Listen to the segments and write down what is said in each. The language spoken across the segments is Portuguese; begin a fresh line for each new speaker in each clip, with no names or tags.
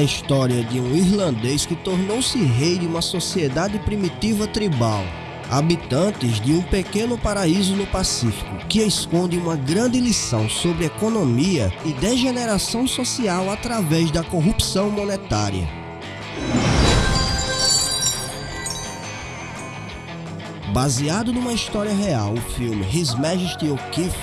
a história de um irlandês que tornou-se rei de uma sociedade primitiva tribal, habitantes de um pequeno paraíso no Pacífico, que esconde uma grande lição sobre economia e degeneração social através da corrupção monetária. Baseado numa história real, o filme His Majesty O'Keefe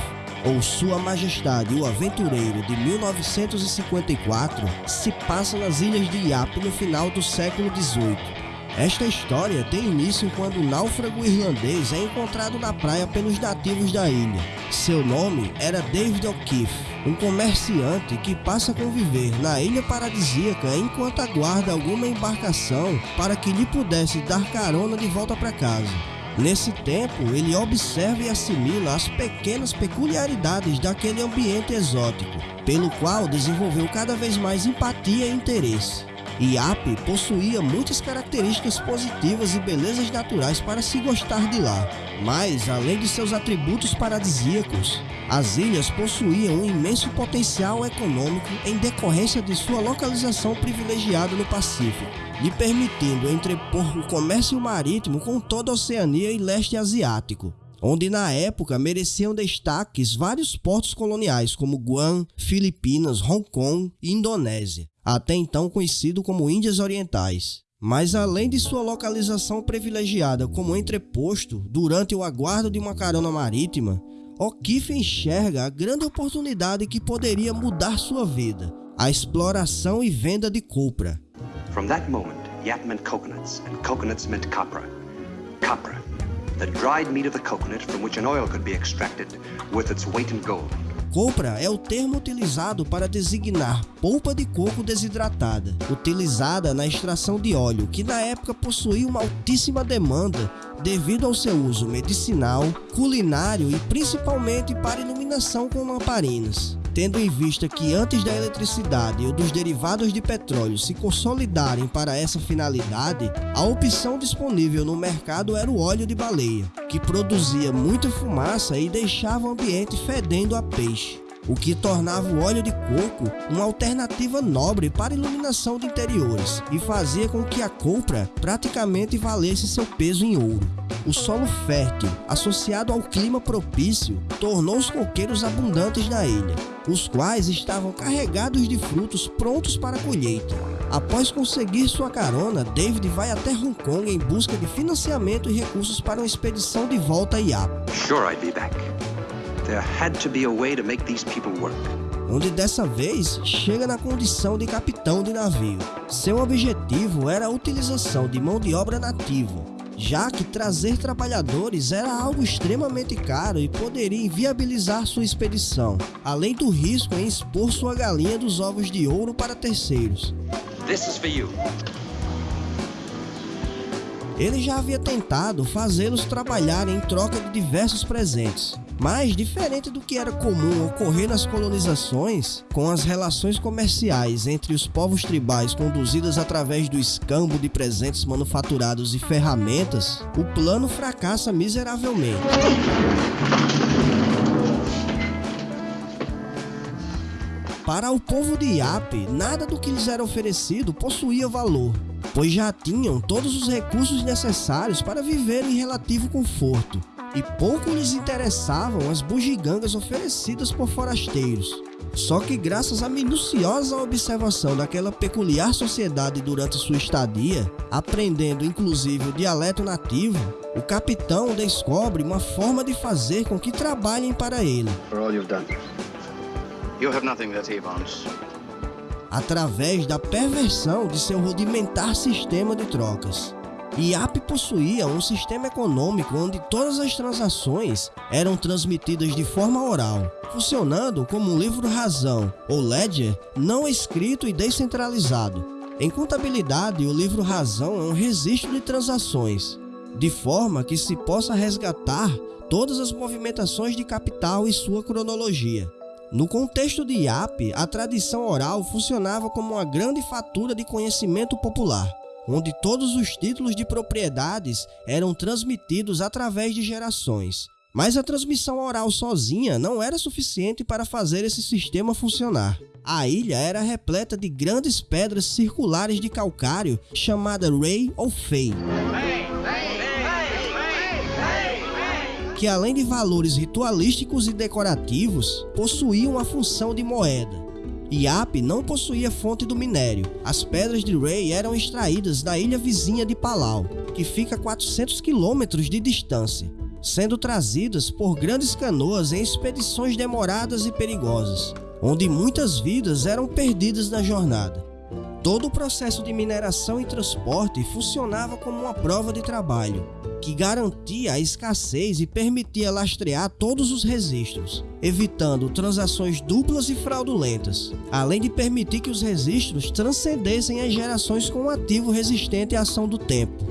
ou Sua Majestade o Aventureiro de 1954 se passa nas ilhas de Yap no final do século XVIII. Esta história tem início quando o náufrago irlandês é encontrado na praia pelos nativos da ilha. Seu nome era David O'Keefe, um comerciante que passa a conviver na ilha paradisíaca enquanto aguarda alguma embarcação para que lhe pudesse dar carona de volta para casa. Nesse tempo, ele observa e assimila as pequenas peculiaridades daquele ambiente exótico, pelo qual desenvolveu cada vez mais empatia e interesse. Iap possuía muitas características positivas e belezas naturais para se gostar de lá, mas além de seus atributos paradisíacos, as ilhas possuíam um imenso potencial econômico em decorrência de sua localização privilegiada no Pacífico lhe permitindo entrepor o comércio marítimo com toda a Oceania e leste asiático, onde na época mereciam destaques vários portos coloniais como Guam, Filipinas, Hong Kong e Indonésia, até então conhecido como Índias Orientais. Mas além de sua localização privilegiada como entreposto durante o aguardo de uma carona marítima, O'Keefe enxerga a grande oportunidade que poderia mudar sua vida, a exploração e venda de copra,
From that moment, yap meant coconuts, and coconuts meant copra. Copra, the dried meat of the coconut from which an oil could be extracted, worth its weight in gold.
Copra é o termo utilizado para designar polpa de coco desidratada, utilizada na extração de óleo, que na época possuía uma altíssima demanda devido ao seu uso medicinal, culinário e principalmente para iluminação com lamparinas tendo em vista que antes da eletricidade ou dos derivados de petróleo se consolidarem para essa finalidade, a opção disponível no mercado era o óleo de baleia, que produzia muita fumaça e deixava o ambiente fedendo a peixe o que tornava o óleo de coco uma alternativa nobre para iluminação de interiores e fazia com que a compra praticamente valesse seu peso em ouro. O solo fértil, associado ao clima propício, tornou os coqueiros abundantes na ilha, os quais estavam carregados de frutos prontos para colheita. Após conseguir sua carona, David vai até Hong Kong em busca de financiamento e recursos para uma expedição de volta a Yap.
Sure I'd be back. There had to be a way to make these people work
onde dessa vez chega na condição de capitão de navio. Seu objetivo era a utilização de mão de obra nativa, já que trazer trabalhadores era algo extremamente caro e poderia inviabilizar sua expedição, além do risco em expor sua galinha dos ovos de ouro para terceiros. Ele já havia tentado fazê-los trabalhar em troca de diversos presentes, mas, diferente do que era comum ocorrer nas colonizações, com as relações comerciais entre os povos tribais conduzidas através do escambo de presentes manufaturados e ferramentas, o plano fracassa miseravelmente. Para o povo de Iap, nada do que lhes era oferecido possuía valor, pois já tinham todos os recursos necessários para viver em relativo conforto e pouco lhes interessavam as bugigangas oferecidas por forasteiros. Só que graças à minuciosa observação daquela peculiar sociedade durante sua estadia, aprendendo inclusive o dialeto nativo, o capitão descobre uma forma de fazer com que trabalhem para ele. Através da perversão de seu rudimentar sistema de trocas. IAP possuía um sistema econômico onde todas as transações eram transmitidas de forma oral, funcionando como um livro-razão ou ledger não escrito e descentralizado. Em contabilidade, o livro-razão é um registro de transações, de forma que se possa resgatar todas as movimentações de capital e sua cronologia. No contexto de Yap, a tradição oral funcionava como uma grande fatura de conhecimento popular, onde todos os títulos de propriedades eram transmitidos através de gerações. Mas a transmissão oral sozinha não era suficiente para fazer esse sistema funcionar. A ilha era repleta de grandes pedras circulares de calcário chamada Ray ou Fei. Que além de valores ritualísticos e decorativos, possuíam a função de moeda. Iap não possuía fonte do minério. As pedras de Ray eram extraídas da ilha vizinha de Palau, que fica a 400 quilômetros de distância sendo trazidas por grandes canoas em expedições demoradas e perigosas, onde muitas vidas eram perdidas na jornada. Todo o processo de mineração e transporte funcionava como uma prova de trabalho, que garantia a escassez e permitia lastrear todos os registros, evitando transações duplas e fraudulentas, além de permitir que os registros transcendessem as gerações com um ativo resistente à ação do tempo.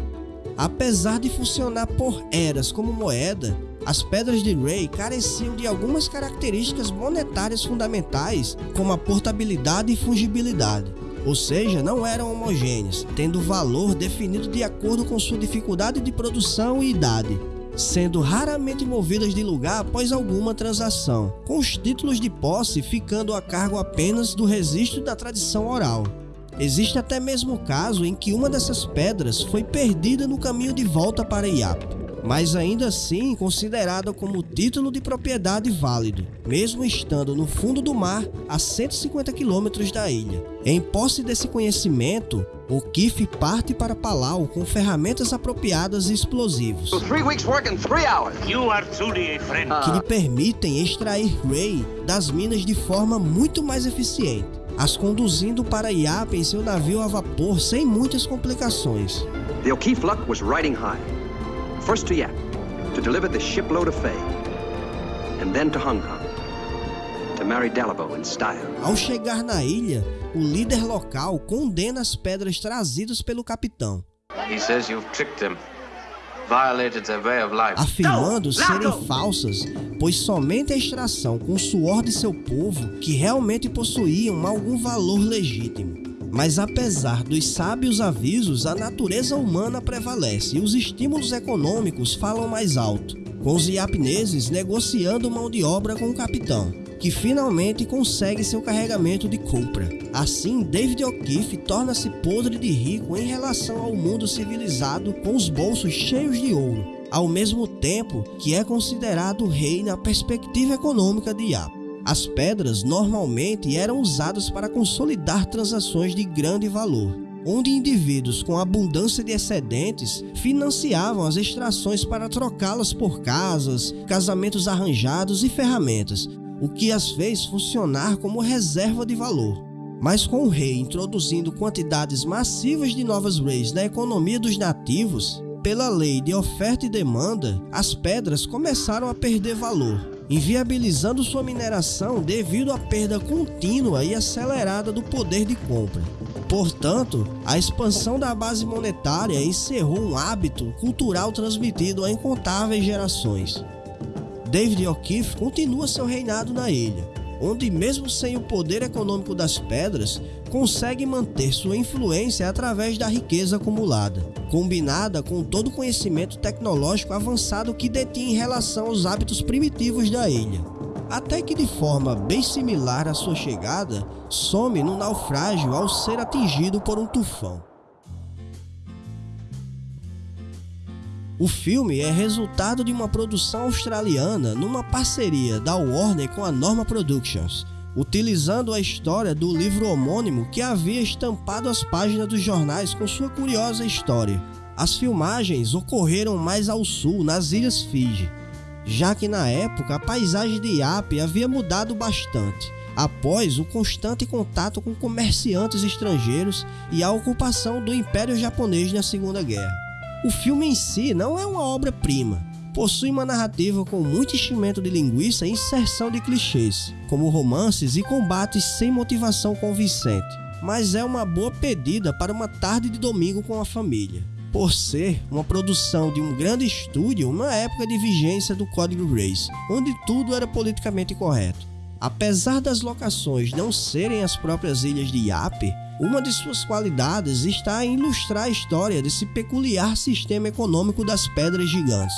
Apesar de funcionar por eras como moeda, as pedras de Ray careciam de algumas características monetárias fundamentais, como a portabilidade e fungibilidade, ou seja, não eram homogêneas, tendo valor definido de acordo com sua dificuldade de produção e idade, sendo raramente movidas de lugar após alguma transação, com os títulos de posse ficando a cargo apenas do registro da tradição oral. Existe até mesmo o caso em que uma dessas pedras foi perdida no caminho de volta para Iap, mas ainda assim considerada como título de propriedade válido, mesmo estando no fundo do mar a 150 quilômetros da ilha. Em posse desse conhecimento, o Kif parte para Palau com ferramentas apropriadas e explosivos, que lhe permitem extrair Ray das minas de forma muito mais eficiente as conduzindo para Iap em seu navio a vapor sem muitas complicações.
The O'Keefe Luck was riding high. First to Yap, to deliver the shipload of Fay, and then to Hong Kong, to marry Dalabo in style.
Ao chegar na ilha, o líder local condena as pedras trazidas pelo capitão.
He says you've tricked him
afirmando serem falsas, pois somente a extração com o suor de seu povo que realmente possuíam algum valor legítimo. Mas apesar dos sábios avisos, a natureza humana prevalece e os estímulos econômicos falam mais alto, com os iapineses negociando mão de obra com o capitão que finalmente consegue seu carregamento de compra. Assim, David O'Keefe torna-se podre de rico em relação ao mundo civilizado com os bolsos cheios de ouro, ao mesmo tempo que é considerado rei na perspectiva econômica de Yap. As pedras normalmente eram usadas para consolidar transações de grande valor, onde indivíduos com abundância de excedentes financiavam as extrações para trocá-las por casas, casamentos arranjados e ferramentas, o que as fez funcionar como reserva de valor. Mas com o rei introduzindo quantidades massivas de novas rays na economia dos nativos, pela lei de oferta e demanda, as pedras começaram a perder valor, inviabilizando sua mineração devido à perda contínua e acelerada do poder de compra. Portanto, a expansão da base monetária encerrou um hábito cultural transmitido a incontáveis gerações. David O'Keefe continua seu reinado na ilha, onde, mesmo sem o poder econômico das pedras, consegue manter sua influência através da riqueza acumulada, combinada com todo o conhecimento tecnológico avançado que detinha em relação aos hábitos primitivos da ilha. Até que, de forma bem similar à sua chegada, some no naufrágio ao ser atingido por um tufão. O filme é resultado de uma produção australiana numa parceria da Warner com a Norma Productions, utilizando a história do livro homônimo que havia estampado as páginas dos jornais com sua curiosa história. As filmagens ocorreram mais ao sul, nas Ilhas Fiji, já que na época a paisagem de Iap havia mudado bastante, após o constante contato com comerciantes estrangeiros e a ocupação do Império Japonês na Segunda Guerra. O filme em si não é uma obra-prima. Possui uma narrativa com muito enchimento de linguiça e inserção de clichês, como romances e combates sem motivação convincente, mas é uma boa pedida para uma tarde de domingo com a família. por ser uma produção de um grande estúdio na época de vigência do Código Grace, onde tudo era politicamente correto. Apesar das locações não serem as próprias ilhas de Yape, uma de suas qualidades está em ilustrar a história desse peculiar sistema econômico das pedras gigantes.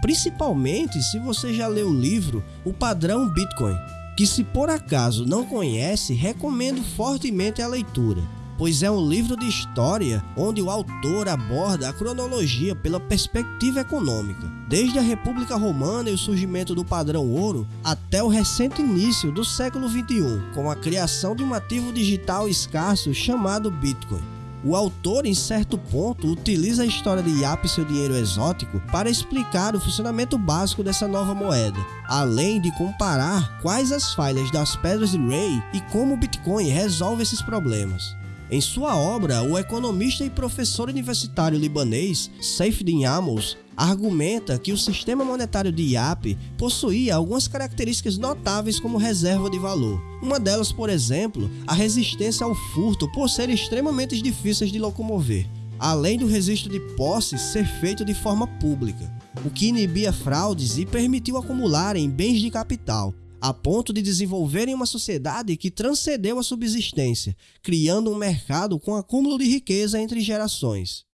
Principalmente se você já leu o livro O Padrão Bitcoin, que se por acaso não conhece, recomendo fortemente a leitura pois é um livro de história onde o autor aborda a cronologia pela perspectiva econômica, desde a República Romana e o surgimento do padrão ouro até o recente início do século 21, com a criação de um ativo digital escasso chamado Bitcoin. O autor, em certo ponto, utiliza a história de Yap e seu dinheiro exótico para explicar o funcionamento básico dessa nova moeda, além de comparar quais as falhas das pedras de Ray e como o Bitcoin resolve esses problemas. Em sua obra, o economista e professor universitário libanês Saifeddin Amos argumenta que o sistema monetário de IAP possuía algumas características notáveis como reserva de valor. Uma delas, por exemplo, a resistência ao furto por serem extremamente difíceis de locomover, além do registro de posse ser feito de forma pública, o que inibia fraudes e permitiu acumularem bens de capital, a ponto de desenvolverem uma sociedade que transcendeu a subsistência, criando um mercado com acúmulo de riqueza entre gerações.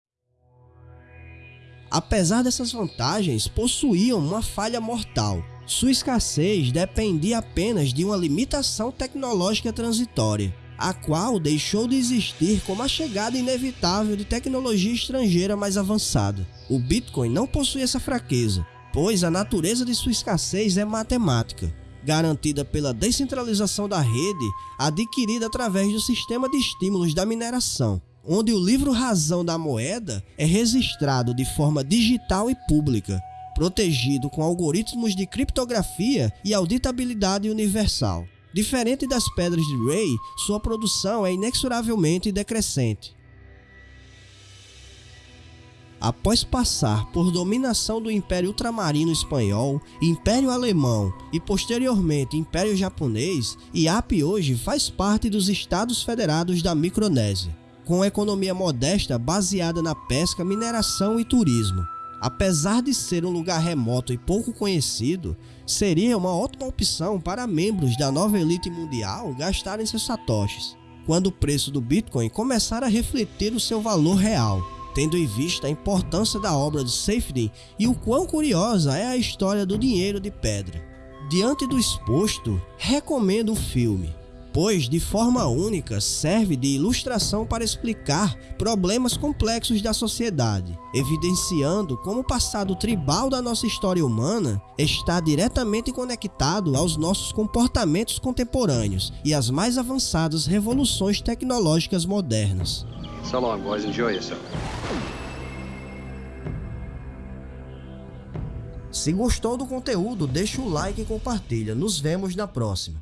Apesar dessas vantagens, possuíam uma falha mortal. Sua escassez dependia apenas de uma limitação tecnológica transitória, a qual deixou de existir com a chegada inevitável de tecnologia estrangeira mais avançada. O Bitcoin não possui essa fraqueza, pois a natureza de sua escassez é matemática garantida pela descentralização da rede adquirida através do sistema de estímulos da mineração, onde o livro razão da moeda é registrado de forma digital e pública, protegido com algoritmos de criptografia e auditabilidade universal. Diferente das pedras de Ray, sua produção é inexoravelmente decrescente. Após passar por dominação do Império Ultramarino Espanhol, Império Alemão e posteriormente Império Japonês, Iap hoje faz parte dos Estados Federados da Micronésia, com economia modesta baseada na pesca, mineração e turismo. Apesar de ser um lugar remoto e pouco conhecido, seria uma ótima opção para membros da nova elite mundial gastarem seus satoshis, quando o preço do Bitcoin começar a refletir o seu valor real tendo em vista a importância da obra de Safety e o quão curiosa é a história do dinheiro de pedra. Diante do exposto, recomendo o filme, pois de forma única serve de ilustração para explicar problemas complexos da sociedade, evidenciando como o passado tribal da nossa história humana está diretamente conectado aos nossos comportamentos contemporâneos e às mais avançadas revoluções tecnológicas modernas.
So long, boys. Enjoy yourself.
Se gostou do conteúdo, deixa o like e compartilha. Nos vemos na próxima.